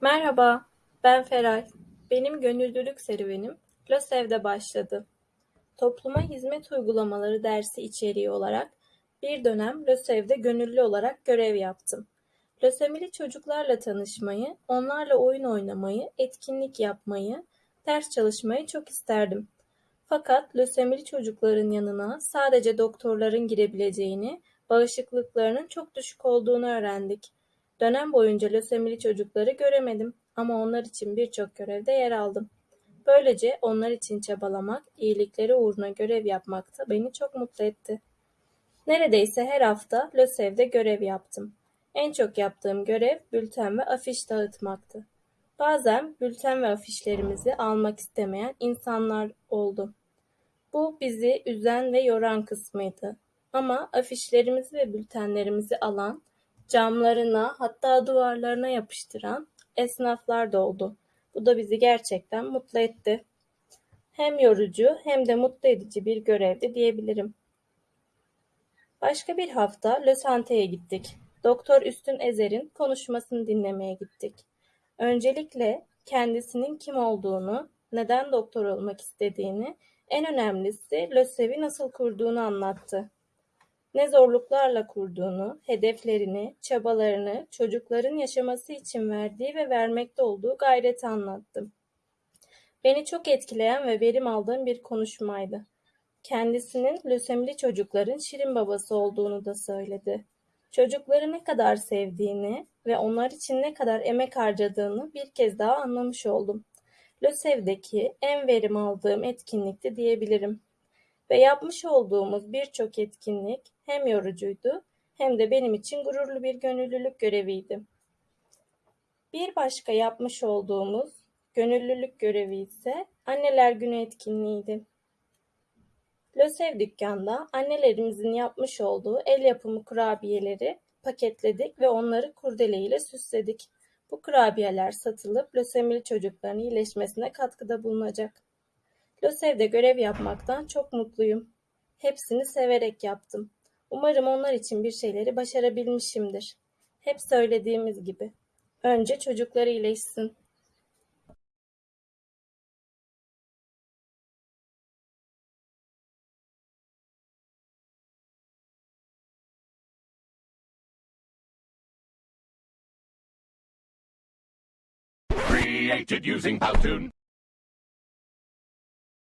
Merhaba, ben Feray. Benim gönüllülük serüvenim LÖSEV'de başladı. Topluma hizmet uygulamaları dersi içeriği olarak bir dönem LÖSEV'de gönüllü olarak görev yaptım. Lösemili çocuklarla tanışmayı, onlarla oyun oynamayı, etkinlik yapmayı, ders çalışmayı çok isterdim. Fakat lösemili çocukların yanına sadece doktorların girebileceğini, bağışıklıklarının çok düşük olduğunu öğrendik. Dönem boyunca lösemili çocukları göremedim ama onlar için birçok görevde yer aldım. Böylece onlar için çabalamak, iyilikleri uğruna görev yapmak da beni çok mutlu etti. Neredeyse her hafta LÖSEV'de görev yaptım. En çok yaptığım görev bülten ve afiş dağıtmaktı. Bazen bülten ve afişlerimizi almak istemeyen insanlar oldu. Bu bizi üzen ve yoran kısmıydı. Ama afişlerimizi ve bültenlerimizi alan, camlarına hatta duvarlarına yapıştıran esnaflar da oldu. Bu da bizi gerçekten mutlu etti. Hem yorucu hem de mutlu edici bir görevdi diyebilirim. Başka bir hafta Lösante'ye gittik. Doktor Üstün Ezer'in konuşmasını dinlemeye gittik. Öncelikle kendisinin kim olduğunu, neden doktor olmak istediğini, en önemlisi LÖSEV'i nasıl kurduğunu anlattı. Ne zorluklarla kurduğunu, hedeflerini, çabalarını, çocukların yaşaması için verdiği ve vermekte olduğu gayreti anlattı. Beni çok etkileyen ve verim aldığım bir konuşmaydı. Kendisinin lösemili çocukların şirin babası olduğunu da söyledi. Çocukları ne kadar sevdiğini ve onlar için ne kadar emek harcadığını bir kez daha anlamış oldum. LÖSEV'deki en verim aldığım etkinlikti diyebilirim. Ve yapmış olduğumuz birçok etkinlik hem yorucuydu hem de benim için gururlu bir gönüllülük göreviydi. Bir başka yapmış olduğumuz gönüllülük görevi ise Anneler Günü etkinliğiydi. LÖSEV dükkanda annelerimizin yapmış olduğu el yapımı kurabiyeleri paketledik ve onları kurdele ile süsledik. Bu kurabiyeler satılıp lösemili çocukların iyileşmesine katkıda bulunacak. LÖSEV'de görev yapmaktan çok mutluyum. Hepsini severek yaptım. Umarım onlar için bir şeyleri başarabilmişimdir. Hep söylediğimiz gibi. Önce çocuklar iyileşsin. Created using Powtoon.